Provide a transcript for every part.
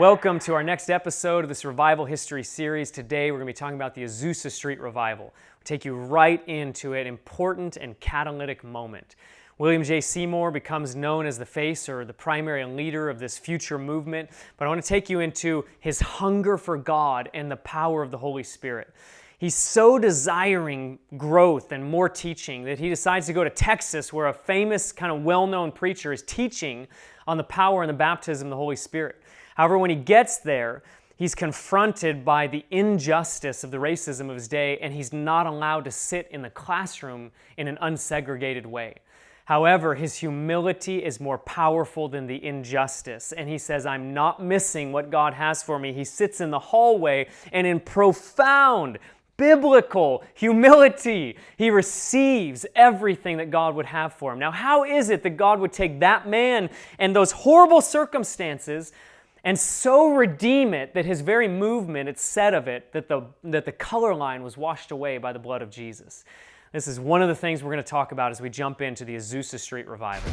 Welcome to our next episode of this Revival History series. Today we're going to be talking about the Azusa Street Revival. We'll take you right into an important and catalytic moment. William J. Seymour becomes known as the face or the primary leader of this future movement, but I want to take you into his hunger for God and the power of the Holy Spirit. He's so desiring growth and more teaching that he decides to go to Texas, where a famous, kind of well known preacher is teaching on the power and the baptism of the Holy Spirit. However, when he gets there, he's confronted by the injustice of the racism of his day, and he's not allowed to sit in the classroom in an unsegregated way. However, his humility is more powerful than the injustice. And he says, I'm not missing what God has for me. He sits in the hallway and, in profound biblical humility, he receives everything that God would have for him. Now, how is it that God would take that man and those horrible circumstances? And so redeem it that his very movement, it said of it that the, that the color line was washed away by the blood of Jesus. This is one of the things we're going to talk about as we jump into the Azusa Street revival.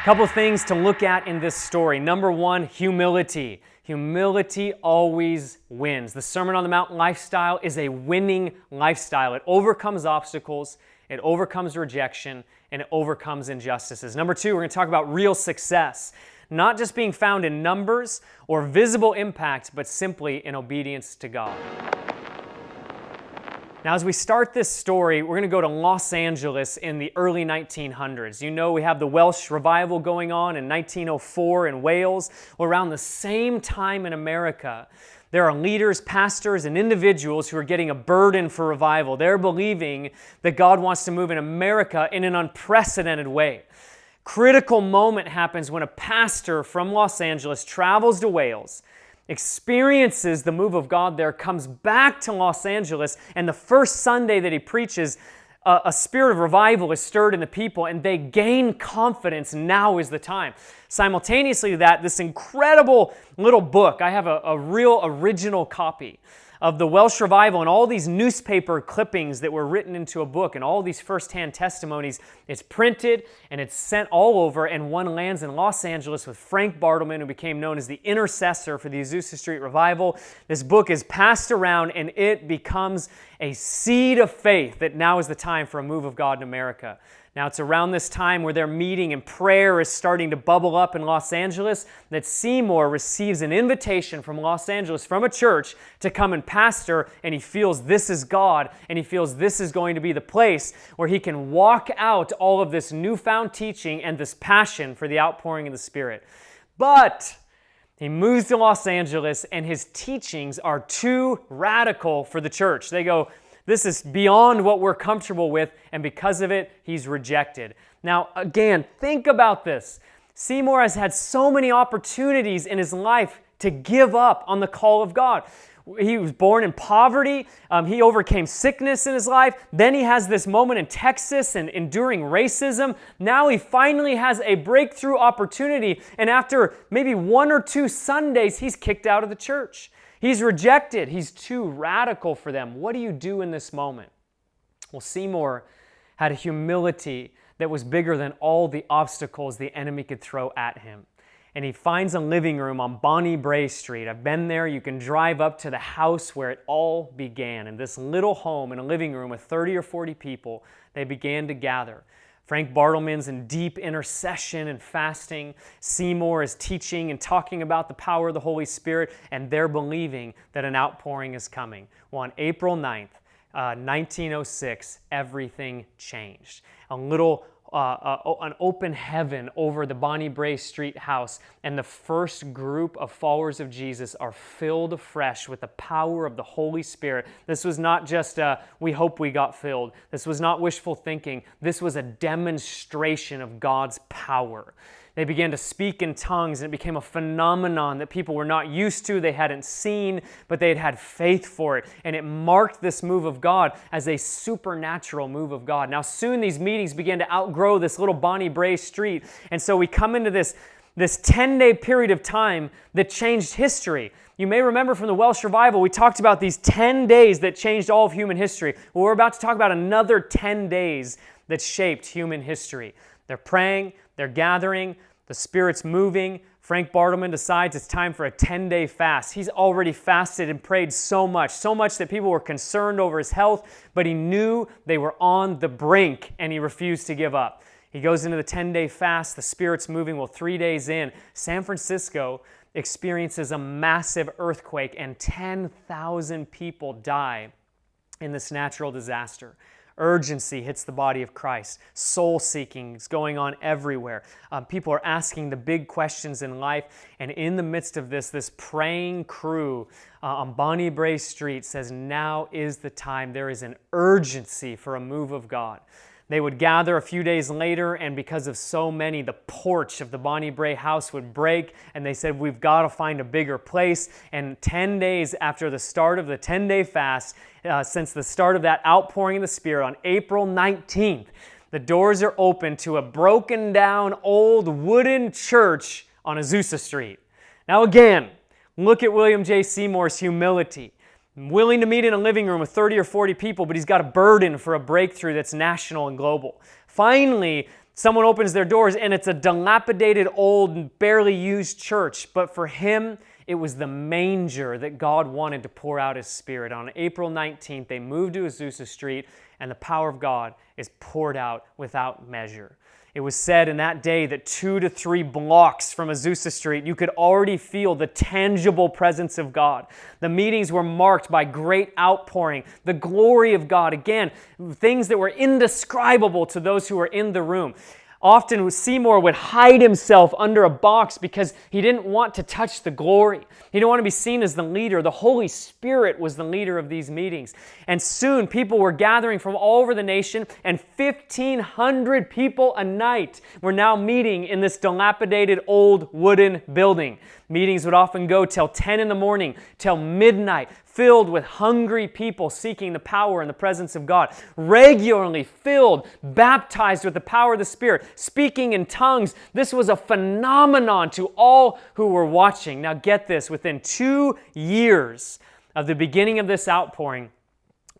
A couple things to look at in this story. Number one, humility. Humility always wins. The Sermon on the Mount lifestyle is a winning lifestyle. It overcomes obstacles, it overcomes rejection, and it overcomes injustices. Number two, we're to talk about real success. Not just being found in numbers or visible impact, but simply in obedience to God. Now, as we start this story, we're going to go to Los Angeles in the early 1900s. You know, we have the Welsh revival going on in 1904 in Wales. Around the same time in America, there are leaders, pastors, and individuals who are getting a burden for revival. They're believing that God wants to move in America in an unprecedented way. Critical moment happens when a pastor from Los Angeles travels to Wales, experiences the move of God there, comes back to Los Angeles, and the first Sunday that he preaches, a, spirit of revival is stirred in the people and they gain confidence. Now is the time. Simultaneously, that this incredible little book, I have a, a real original copy of the Welsh revival and all these newspaper clippings that were written into a book and all these firsthand testimonies. It's printed and it's sent all over, and one lands in Los Angeles with Frank Bartleman, who became known as the intercessor for the Azusa Street revival. This book is passed around and it becomes a seed of faith that now is the time for a move of God in America. Now, it's around this time where they're meeting and prayer is starting to bubble up in Los Angeles that Seymour receives an invitation from Los Angeles from a church to come and pastor, and he feels this is God, and he feels this is going to be the place where he can walk out all of this newfound teaching and this passion for the outpouring of the Spirit. But he moves to Los Angeles, and his teachings are too radical for the church. They go, this is beyond what we're comfortable with, and because of it, he's rejected. Now, again, think about this. Seymour has had so many opportunities in his life to give up on the call of God. He was born in poverty. Um, he overcame sickness in his life. Then he has this moment in Texas and enduring racism. Now he finally has a breakthrough opportunity. And after maybe one or two Sundays, he's kicked out of the church. He's rejected. He's too radical for them. What do you do in this moment? Well, Seymour had a humility that was bigger than all the obstacles the enemy could throw at him. And he finds a living room on Bonnie Brae Street. I've been there. You can drive up to the house where it all began. In this little home in a living room with 30 or 40 people, they began to gather. Frank Bartleman's in deep intercession and fasting. Seymour is teaching and talking about the power of the Holy Spirit, and they're believing that an outpouring is coming. Well, on April 9th, uh, 1906, everything changed. A little uh, uh, an open heaven over the Bonnie Brae Street house, and the first group of followers of Jesus are filled afresh with the power of the Holy Spirit. This was not just a, we hope we got filled. This was not wishful thinking. This was a demonstration of God's power. They began to speak in tongues, and it became a phenomenon that people were not used to, they hadn't seen, but they had had faith for it. And it marked this move of God as a supernatural move of God. Now, soon these meetings began to outgrow this little Bonnie Brae street. And so we come into this, this 10 day period of time that changed history. You may remember from the Welsh revival, we talked about these 10 days that changed all of human history. Well, we're about to talk about another 10 days that shaped human history. They're praying, they're gathering, The Spirit's moving. Frank Bartleman decides it's time for a 10 day fast. He's already fasted and prayed so much, so much that people were concerned over his health, but he knew they were on the brink and he refused to give up. He goes into the 10 day fast. The Spirit's moving. Well, three days in, San Francisco experiences a massive earthquake and 10,000 people die in this natural disaster. Urgency hits the body of Christ. Soul seeking is going on everywhere. Um, people are asking the big questions in life. And in the midst of this, this praying crew uh, on Bonnie Brae Street says, Now is the time. There is an urgency for a move of God. They would gather a few days later, and because of so many, the porch of the Bonnie Brae house would break, and they said, We've got to find a bigger place. And 10 days after the start of the 10 day fast, uh, since the start of that outpouring of the Spirit on April 19th, the doors are open to a broken down old wooden church on Azusa Street. Now, again, look at William J. Seymour's humility willing to meet in a living room with 30 or 40 people, but he's got a burden for a breakthrough that's national and global. Finally, someone opens their doors and it's a dilapidated, old, barely used church, but for him, it was the manger that God wanted to pour out His Spirit. On April 19th, they moved to Azusa Street, and the power of God is poured out without measure. It was said in that day that two to three blocks from Azusa Street, you could already feel the tangible presence of God. The meetings were marked by great outpouring, the glory of God. Again, things that were indescribable to those who were in the room. Often Seymour would hide himself under a box because he didn't want to touch the glory. He didn't want to be seen as the leader. The Holy Spirit was the leader of these meetings. And soon people were gathering from all over the nation, and 1,500 people a night were now meeting in this dilapidated old wooden building. Meetings would often go till 10 in the morning, till midnight, filled with hungry people seeking the power and the presence of God. Regularly filled, baptized with the power of the Spirit, speaking in tongues. This was a phenomenon to all who were watching. Now, get this within two years of the beginning of this outpouring,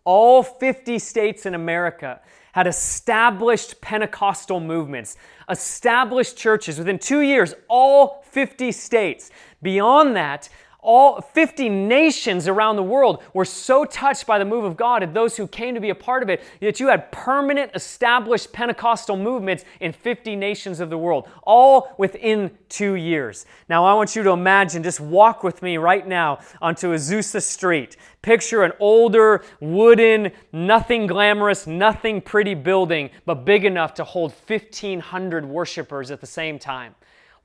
all 50 states in America had established Pentecostal movements, established churches within two years, all 50 states. Beyond that, all 50 nations around the world were so touched by the move of God and those who came to be a part of it that you had permanent established Pentecostal movements in 50 nations of the world, all within two years. Now, I want you to imagine, just walk with me right now onto Azusa Street. Picture an older, wooden, nothing glamorous, nothing pretty building, but big enough to hold 1,500 worshipers at the same time.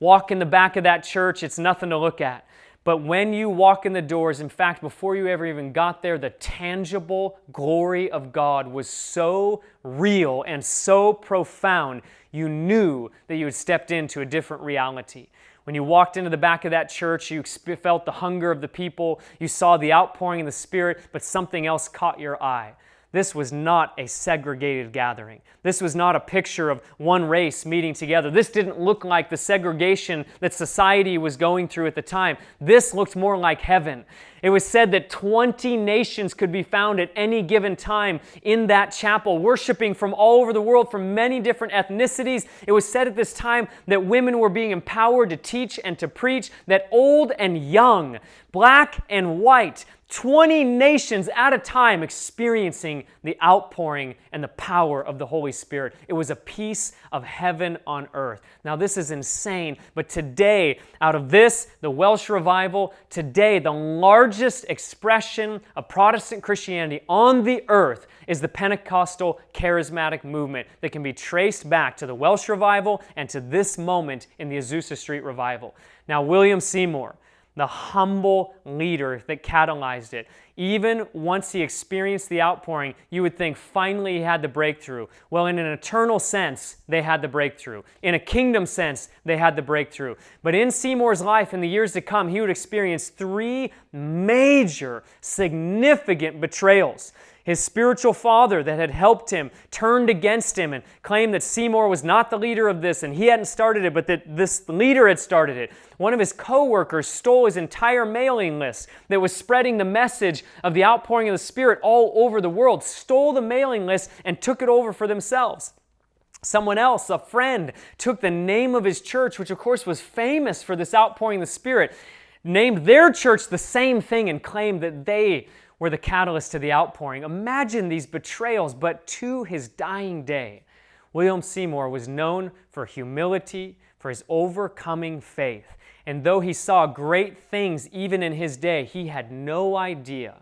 Walk in the back of that church, it's nothing to look at. But when you walk in the doors, in fact, before you ever even got there, the tangible glory of God was so real and so profound, you knew that you had stepped into a different reality. When you walked into the back of that church, you felt the hunger of the people, you saw the outpouring of the Spirit, but something else caught your eye. This was not a segregated gathering. This was not a picture of one race meeting together. This didn't look like the segregation that society was going through at the time. This looked more like heaven. It was said that 20 nations could be found at any given time in that chapel, worshiping from all over the world, from many different ethnicities. It was said at this time that women were being empowered to teach and to preach, that old and young, black and white, 20 nations at a time experiencing the outpouring and the power of the Holy Spirit. It was a piece of heaven on earth. Now, this is insane, but today, out of this, the Welsh revival, today, the largest expression of Protestant Christianity on the earth is the Pentecostal charismatic movement that can be traced back to the Welsh revival and to this moment in the Azusa Street revival. Now, William Seymour, the humble leader that catalyzed it. Even once he experienced the outpouring, you would think finally he had the breakthrough. Well, in an eternal sense, they had the breakthrough. In a kingdom sense, they had the breakthrough. But in Seymour's life, in the years to come, he would experience three major, significant betrayals. His spiritual father that had helped him turned against him and claimed that Seymour was not the leader of this and he hadn't started it, but that this leader had started it. One of his co-workers stole his entire mailing list that was spreading the message of the outpouring of the Spirit all over the world, stole the mailing list and took it over for themselves. Someone else, a friend, took the name of his church, which of course was famous for this outpouring of the Spirit, named their church the same thing and claimed that they were the catalyst to the outpouring. Imagine these betrayals, but to his dying day, William Seymour was known for humility, for his overcoming faith. And though he saw great things even in his day, he had no idea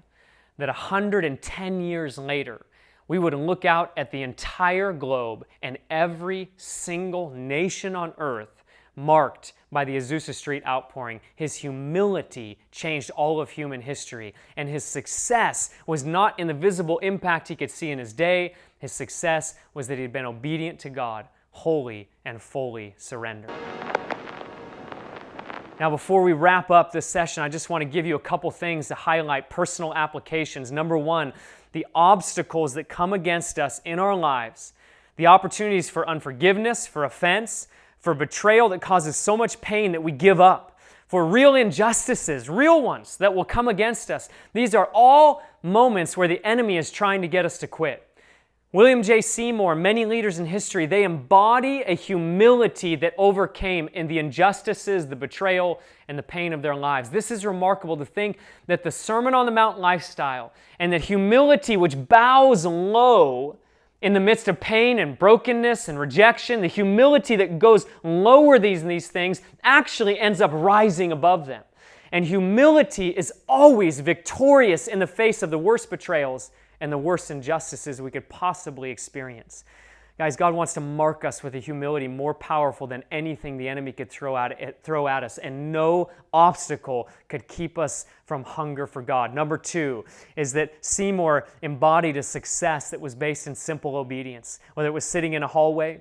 that 110 years later, we would look out at the entire globe and every single nation on earth marked by the Azusa Street outpouring. His humility changed all of human history, and his success was not in the visible impact he could see in his day. His success was that he'd been obedient to God, wholly and fully surrendered. Now, before we wrap up this session, I just want to give you a couple things to highlight personal applications. Number one, the obstacles that come against us in our lives, the opportunities for unforgiveness, for offense, for betrayal that causes so much pain that we give up, for real injustices, real ones that will come against us. These are all moments where the enemy is trying to get us to quit. William J. Seymour, many leaders in history, they embody a humility that overcame in the injustices, the betrayal, and the pain of their lives. This is remarkable to think that the Sermon on the Mount lifestyle and that humility, which bows low, in the midst of pain and brokenness and rejection, the humility that goes lower these and these things actually ends up rising above them. And humility is always victorious in the face of the worst betrayals and the worst injustices we could possibly experience. Guys, God wants to mark us with a humility more powerful than anything the enemy could throw at, eh, throw at us, and no obstacle could keep us from hunger for God. Number two is that Seymour embodied a success that was based in simple obedience, whether it was sitting in a hallway,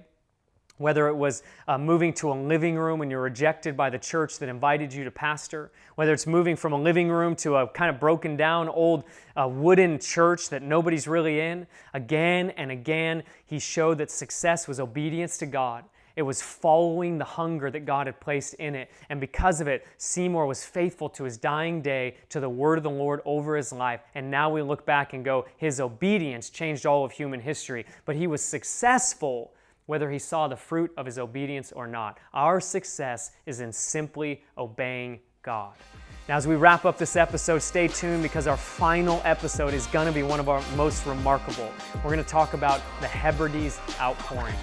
whether it was uh, moving to a living room and you're rejected by the church that invited you to pastor, whether it's moving from a living room to a kind of broken down old uh, wooden church that nobody's really in, again and again, he showed that success was obedience to God. It was following the hunger that God had placed in it. And because of it, Seymour was faithful to his dying day, to the word of the Lord over his life. And now we look back and go, his obedience changed all of human history. But he was successful whether he saw the fruit of his obedience or not. Our success is in simply obeying God. Now, as we wrap up this episode, stay tuned because our final episode is going to be one of our most remarkable. We're going to talk about the Hebrides outpouring.